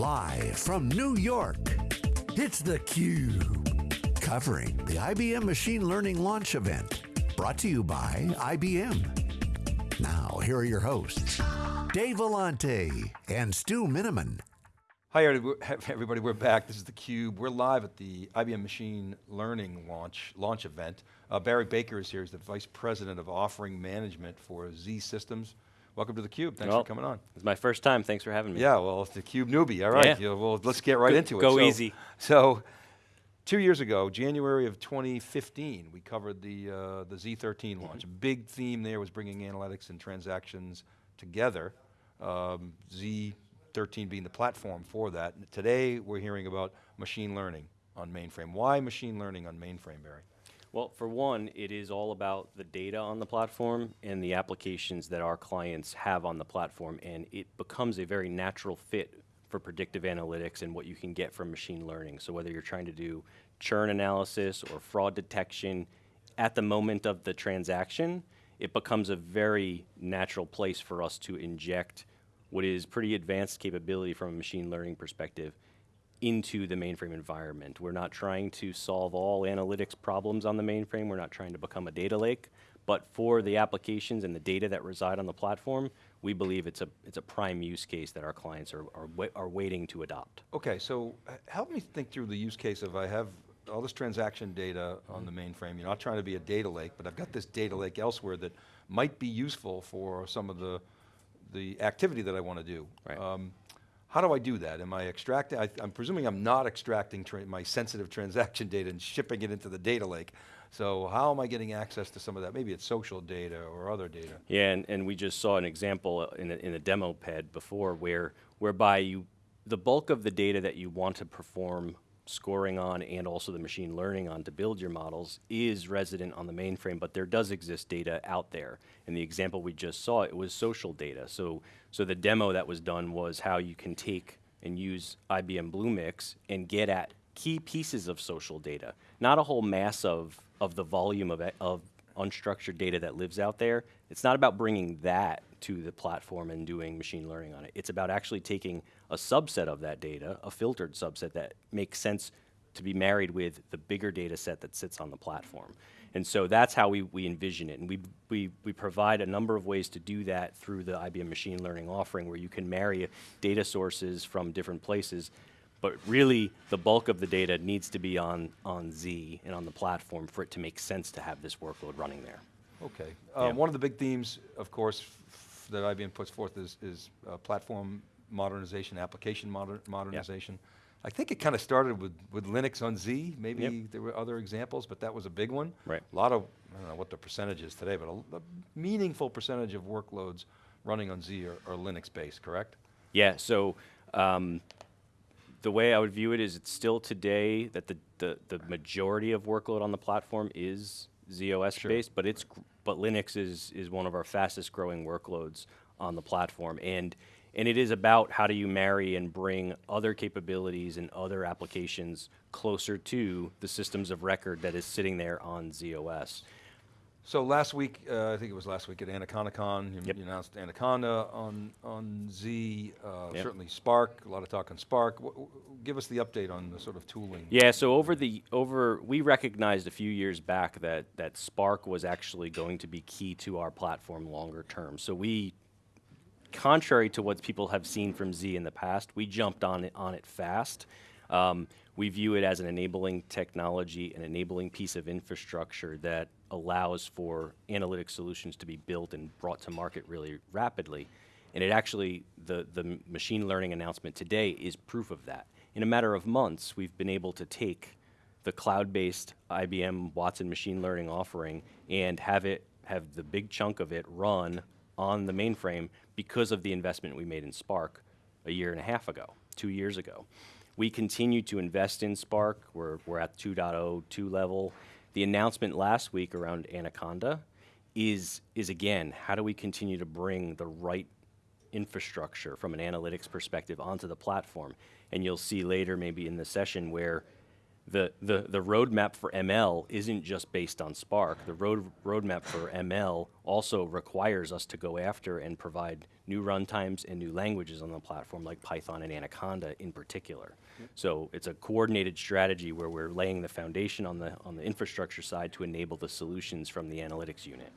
Live from New York, it's theCUBE. Covering the IBM Machine Learning Launch Event. Brought to you by IBM. Now, here are your hosts, Dave Vellante and Stu Miniman. Hi everybody, we're back. This is theCUBE. We're live at the IBM Machine Learning launch, launch event. Uh, Barry Baker is here, he's the Vice President of Offering Management for Z Systems. Welcome to theCUBE, thanks well, for coming on. It's my first time, thanks for having me. Yeah, well, it's theCUBE newbie, all right. Yeah. Well, let's get right go, into it. Go so, easy. So, two years ago, January of 2015, we covered the, uh, the Z13 mm-hmm. launch. Big theme there was bringing analytics and transactions together. Um, Z13 being the platform for that. Today, we're hearing about machine learning on mainframe. Why machine learning on mainframe, Barry? Well, for one, it is all about the data on the platform and the applications that our clients have on the platform, and it becomes a very natural fit for predictive analytics and what you can get from machine learning. So whether you're trying to do churn analysis or fraud detection, at the moment of the transaction, it becomes a very natural place for us to inject what is pretty advanced capability from a machine learning perspective into the mainframe environment. We're not trying to solve all analytics problems on the mainframe. We're not trying to become a data lake. But for the applications and the data that reside on the platform, we believe it's a, it's a prime use case that our clients are, are, wa are waiting to adopt. Okay, so help me think through the use case of I have all this transaction data on the mainframe. You're not trying to be a data lake, but I've got this data lake elsewhere that might be useful for some of the, the activity that I want to do. Right. Um, how do I do that? Am I extracting, I, am presuming I'm not extracting my sensitive transaction data and shipping it into the data lake. So how am I getting access to some of that? Maybe it's social data or other data. Yeah, and, and we just saw an example uh, in a, in a demo pad before where, whereby you, the bulk of the data that you want to perform scoring on and also the machine learning on to build your models is resident on the mainframe, but there does exist data out there. In the example we just saw, it was social data. So, so the demo that was done was how you can take and use IBM Bluemix and get at key pieces of social data, not a whole mass of, of the volume of, of unstructured data that lives out there. It's not about bringing that to the platform and doing machine learning on it. It's about actually taking a subset of that data, a filtered subset that makes sense to be married with the bigger data set that sits on the platform. And so that's how we, we envision it. And we, we, we provide a number of ways to do that through the IBM machine learning offering where you can marry data sources from different places but really the bulk of the data needs to be on, on Z and on the platform for it to make sense to have this workload running there. Okay, um, yeah. one of the big themes, of course, that IBM puts forth is, is uh, platform modernization, application moder modernization. Yeah. I think it kind of started with, with Linux on Z, maybe yep. there were other examples, but that was a big one. Right. A lot of, I don't know what the percentage is today, but a, a meaningful percentage of workloads running on Z are, are Linux based, correct? Yeah, so um, the way I would view it is it's still today that the, the, the majority of workload on the platform is ZOS sure. based, but it's but Linux is is one of our fastest growing workloads on the platform, and and it is about how do you marry and bring other capabilities and other applications closer to the systems of record that is sitting there on ZOS. So last week, uh, I think it was last week at AnacondaCon, you, yep. you announced Anaconda on, on Z, uh, yep. certainly Spark, a lot of talk on Spark. W give us the update on the sort of tooling. Yeah, so over the, over, we recognized a few years back that, that Spark was actually going to be key to our platform longer term. So we, contrary to what people have seen from Z in the past, we jumped on it, on it fast. Um, we view it as an enabling technology, an enabling piece of infrastructure that allows for analytic solutions to be built and brought to market really rapidly. And it actually, the, the machine learning announcement today is proof of that. In a matter of months, we've been able to take the cloud-based IBM Watson machine learning offering and have it, have the big chunk of it run on the mainframe because of the investment we made in Spark a year and a half ago, two years ago. We continue to invest in Spark. We're, we're at 2.0, 2 level. The announcement last week around Anaconda is, is again, how do we continue to bring the right infrastructure from an analytics perspective onto the platform? And you'll see later maybe in the session where the, the, the roadmap for ML isn't just based on Spark. The road, roadmap for ML also requires us to go after and provide new runtimes and new languages on the platform, like Python and Anaconda in particular. So it's a coordinated strategy where we're laying the foundation on the, on the infrastructure side to enable the solutions from the analytics unit.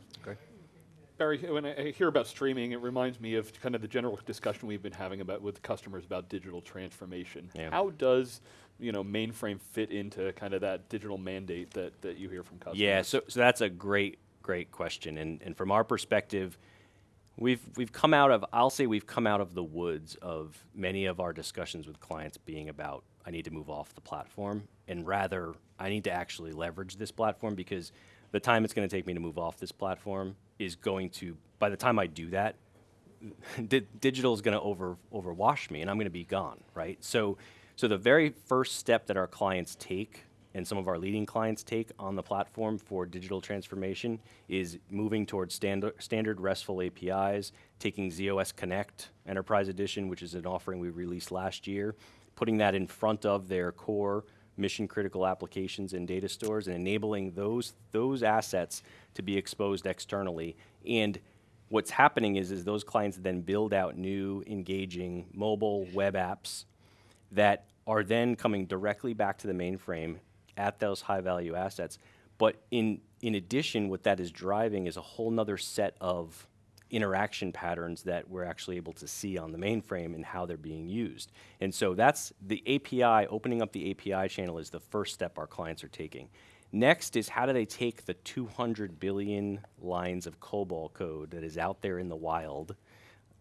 Barry, when I I hear about streaming, it reminds me of kind of the general discussion we've been having about with customers about digital transformation. Yeah. How does you know mainframe fit into kind of that digital mandate that, that you hear from customers? Yeah, so, so that's a great, great question. And, and from our perspective, we've, we've come out of, I'll say we've come out of the woods of many of our discussions with clients being about, I need to move off the platform, and rather, I need to actually leverage this platform because the time it's going to take me to move off this platform is going to, by the time I do that, di- digital is going to over overwash me and I'm going to be gone, right? So, so the very first step that our clients take and some of our leading clients take on the platform for digital transformation is moving towards standard, standard RESTful APIs, taking ZOS Connect Enterprise Edition, which is an offering we released last year, putting that in front of their core mission critical applications and data stores and enabling those, those assets to be exposed externally. And what's happening is, is those clients then build out new engaging mobile web apps that are then coming directly back to the mainframe at those high value assets. But in, in addition, what that is driving is a whole nother set of interaction patterns that we're actually able to see on the mainframe and how they're being used. And so that's the API, opening up the API channel is the first step our clients are taking. Next is how do they take the 200 billion lines of COBOL code that is out there in the wild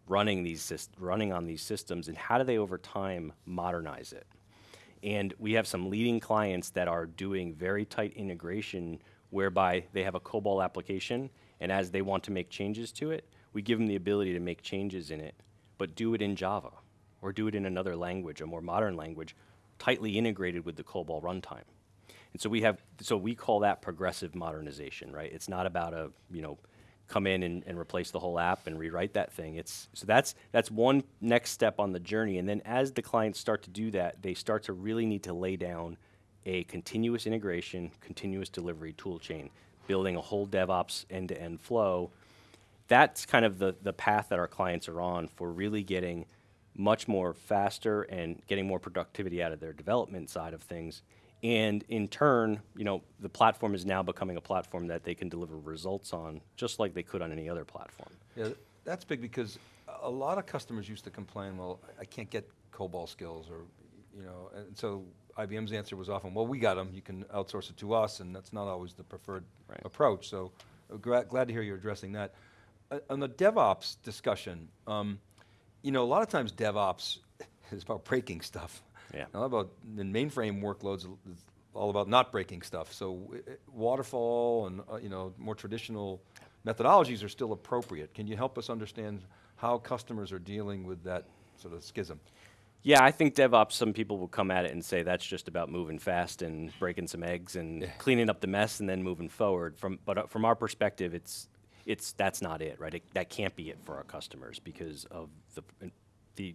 running these running on these systems and how do they over time modernize it and we have some leading clients that are doing very tight integration whereby they have a COBOL application and as they want to make changes to it we give them the ability to make changes in it but do it in java or do it in another language a more modern language tightly integrated with the COBOL runtime and so we have, so we call that progressive modernization, right? It's not about a, you know, come in and, and replace the whole app and rewrite that thing. It's so that's that's one next step on the journey. And then as the clients start to do that, they start to really need to lay down a continuous integration, continuous delivery tool chain, building a whole DevOps end-to-end flow. That's kind of the, the path that our clients are on for really getting much more faster and getting more productivity out of their development side of things. And in turn, you know, the platform is now becoming a platform that they can deliver results on, just like they could on any other platform. Yeah, that's big because a lot of customers used to complain, well, I- can't get COBOL skills or, you know, and so IBM's answer was often, well, we got them, you can outsource it to us, and that's not always the preferred Right. approach. So uh, gra- glad to hear you're addressing that. On the DevOps discussion, um, you know, a lot of times DevOps is about breaking stuff. Yeah. Not about the mainframe workloads is all about not breaking stuff. So uh, waterfall and uh, you know more traditional methodologies are still appropriate. Can you help us understand how customers are dealing with that sort of schism? Yeah, I think DevOps, some people will come at it and say that's just about moving fast and breaking some eggs and cleaning up the mess and then moving forward. From, but uh, from our perspective, it's, it's, that's not it, right? It, that can't be it for our customers because of the, the,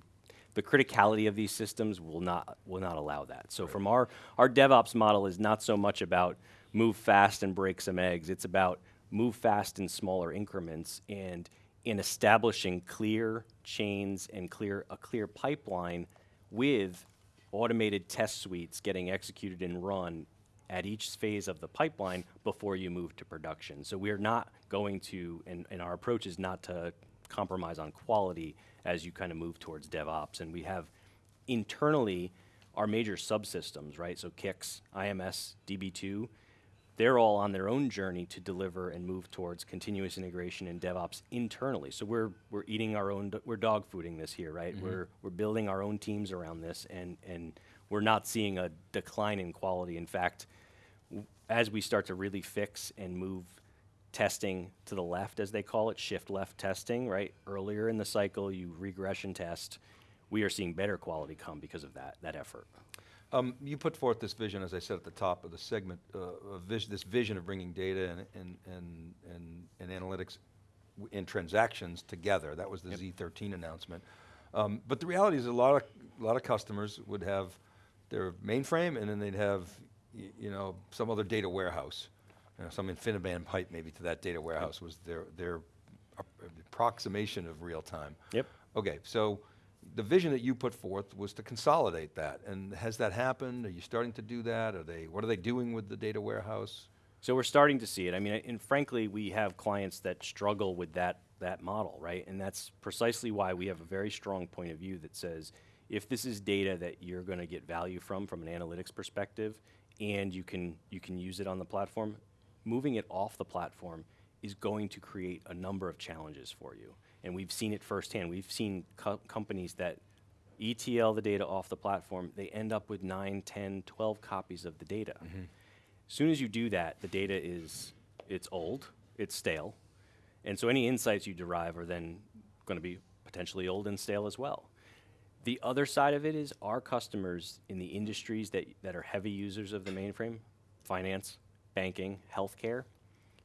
the criticality of these systems will not, will not allow that. So from our, our DevOps model is not so much about move fast and break some eggs. It's about move fast in smaller increments and in establishing clear chains and clear a clear pipeline with automated test suites getting executed and run at each phase of the pipeline before you move to production. So we're not going to, and, and our approach is not to compromise on quality as you kind of move towards DevOps. And we have internally our major subsystems, right? So CICS, IMS, DB2, they're all on their own journey to deliver and move towards continuous integration and DevOps internally. So we're we're eating our own, do- we're dog fooding this here, right? Mm-hmm. We're we're building our own teams around this, and and we're not seeing a decline in quality. In fact, as we start to really fix and move testing to the left, as they call it, shift left testing, right? Earlier in the cycle, you regression test. We are seeing better quality come because of that that effort. Um, you put forth this vision, as I said at the top of the segment, uh, vis- this vision of bringing data and, and, and, and, and analytics and transactions together. That was the Z13 announcement. Um, but the reality is, a lot of a lot of customers would have their mainframe, and then they'd have y- you know, some other data warehouse, you know, some InfiniBand pipe maybe to that data warehouse was their, their approximation of real time. Yep. Okay, so the vision that you put forth was to consolidate that, and has that happened? Are you starting to do that? Are they, what are they doing with the data warehouse? So we're starting to see it. I mean, and frankly, we have clients that struggle with that that model, right? And that's precisely why we have a very strong point of view that says if this is data that you're going to get value from from an analytics perspective and you can you can use it on the platform, moving it off the platform is going to create a number of challenges for you. And we've seen it firsthand. We've seen co- companies that ETL the data off the platform, they end up with 9, 10, 12 copies of the data. Mm-hmm. As soon as you do that, the data is it's old, it's stale, and so any insights you derive are then going to be potentially old and stale as well. The other side of it is our customers in the industries that, that are heavy users of the mainframe, finance, banking, healthcare,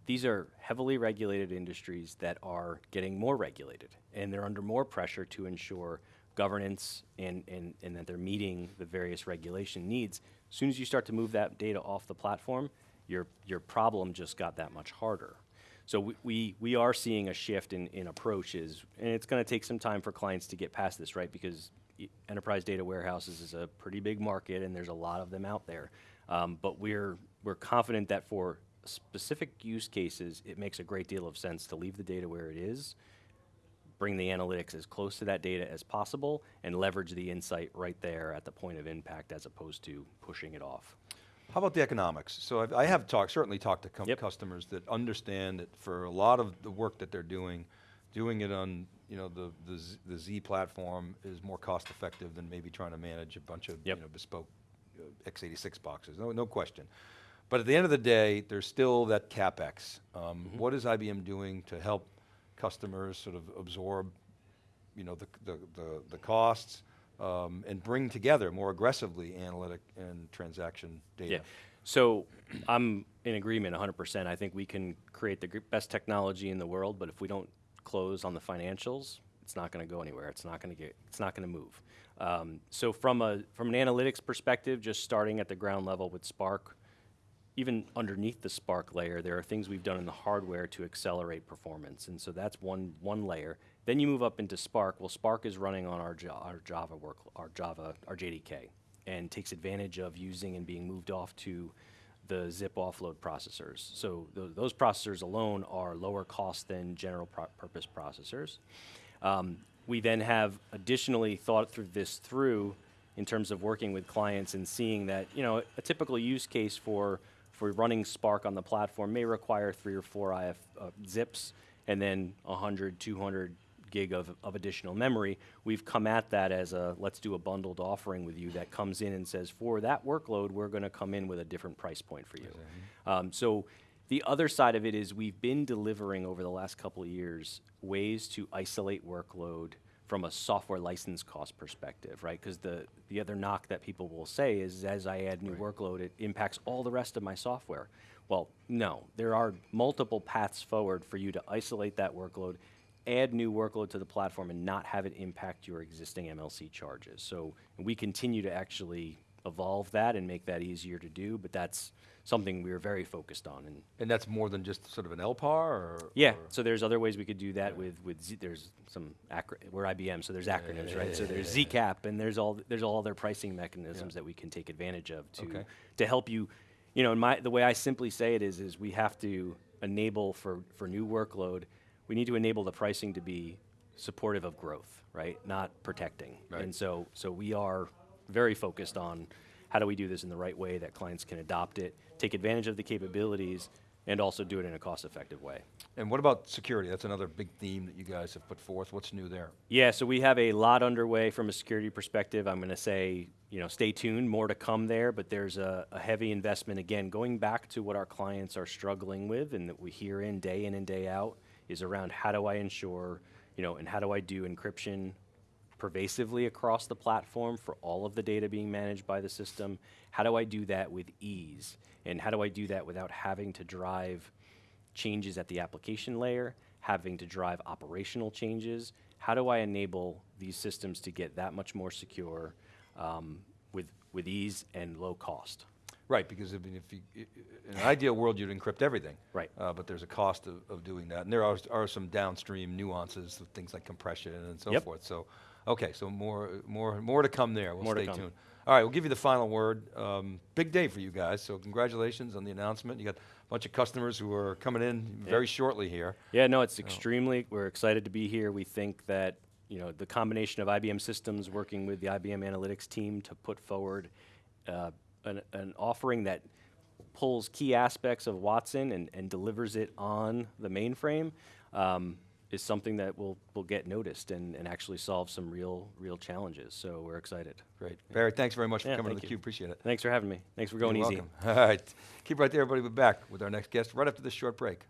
these are heavily regulated industries that are getting more regulated, and they're under more pressure to ensure governance and, and, and that they're meeting the various regulation needs. As soon as you start to move that data off the platform, your, your problem just got that much harder. So we, we, we are seeing a shift in, in approaches, and it's going to take some time for clients to get past this, right? Because enterprise data warehouses is a pretty big market, and there's a lot of them out there. Um, but we're, we're confident that for specific use cases, it makes a great deal of sense to leave the data where it is, bring the analytics as close to that data as possible, and leverage the insight right there at the point of impact as opposed to pushing it off. How about the economics? So I've, I have talked, certainly talked to com- Yep. customers that understand that for a lot of the work that they're doing, doing it on you know the the Z, the Z platform is more cost effective than maybe trying to manage a bunch of Yep. you know bespoke uh, x86 boxes. No, no question. But at the end of the day, there's still that capex. Um, Mm-hmm. what is IBM doing to help customers sort of absorb you know, the, the, the, the costs, um, and bring together more aggressively analytic and transaction data. Yeah. So I'm in agreement 100%. I think we can create the best technology in the world, but if we don't close on the financials, it's not going to go anywhere. It's not going to get. It's not going to move. Um, so from a from an analytics perspective, just starting at the ground level with Spark, even underneath the Spark layer, there are things we've done in the hardware to accelerate performance, and so that's one one layer. Then you move up into Spark. Well, Spark is running on our, our Java work, our Java, our JDK, and takes advantage of using and being moved off to the zIIP offload processors. So th- those processors alone are lower cost than general pro- purpose processors. Um, we then have additionally thought through this through in terms of working with clients and seeing that you know a typical use case for for running Spark on the platform may require three or four IF uh, zIIPs and then 100, 200 gig of, of additional memory. We've come at that as a let's do a bundled offering with you that comes in and says for that workload we're going to come in with a different price point for you. Um, so the other side of it is we've been delivering over the last couple of years ways to isolate workload from a software license cost perspective, right? Because the, the other knock that people will say is as I add new workload, it impacts all the rest of my software. Well, no, there are multiple paths forward for you to isolate that workload, add new workload to the platform, and not have it impact your existing MLC charges. So we continue to actually evolve that and make that easier to do, but that's something we're very focused on. And And that's more than just sort of an LPAR or? yeah, or- so there's other ways we could do that with with Z, there's some we're IBM, so there's acronyms, right? So there's ZCAP, and there's all there's all other pricing mechanisms that we can take advantage of to Okay. to help you. You know, and my the way I simply say it is is we have to enable for for new workload, we need to enable the pricing to be supportive of growth, right? Not protecting. Right. And so so we are very focused on how do we do this in the right way that clients can adopt it, take advantage of the capabilities, and also do it in a cost-effective way. And what about security? That's another big theme that you guys have put forth. What's new there? Yeah, so we have a lot underway from a security perspective. I'm going to say, you know, stay tuned, more to come there, but there's a, a heavy investment again, going back to what our clients are struggling with and that we hear in day in and day out is around how do I ensure, you know, and how do I do encryption pervasively across the platform for all of the data being managed by the system? How do I do that with ease? And how do I do that without having to drive changes at the application layer, having to drive operational changes? How do I enable these systems to get that much more secure um, with, with ease and low cost? Right, because I mean, if you, in an ideal world, you'd encrypt everything. Right. Uh, but there's a cost of, of doing that, and there are, are some downstream nuances of things like compression and so Yep. forth. So, okay, so more, more, more to come there. We'll More stay tuned. All right, we'll give you the final word. Um, big day for you guys, so congratulations on the announcement. You got a bunch of customers who are coming in very shortly here. Yeah, no, it's extremely, we're excited to be here. We think that, you know, the combination of IBM Systems working with the IBM Analytics team to put forward uh, an, an offering that pulls key aspects of Watson and, and delivers it on the mainframe um, is something that will, will get noticed and, and actually solve some real, real challenges. So we're excited. Great. Barry, thanks very much for Yeah, coming to the you. Cube. Appreciate it. Thanks for having me. Thanks for going You're easy. welcome. All right. Keep right there, everybody. We're back with our next guest right after this short break.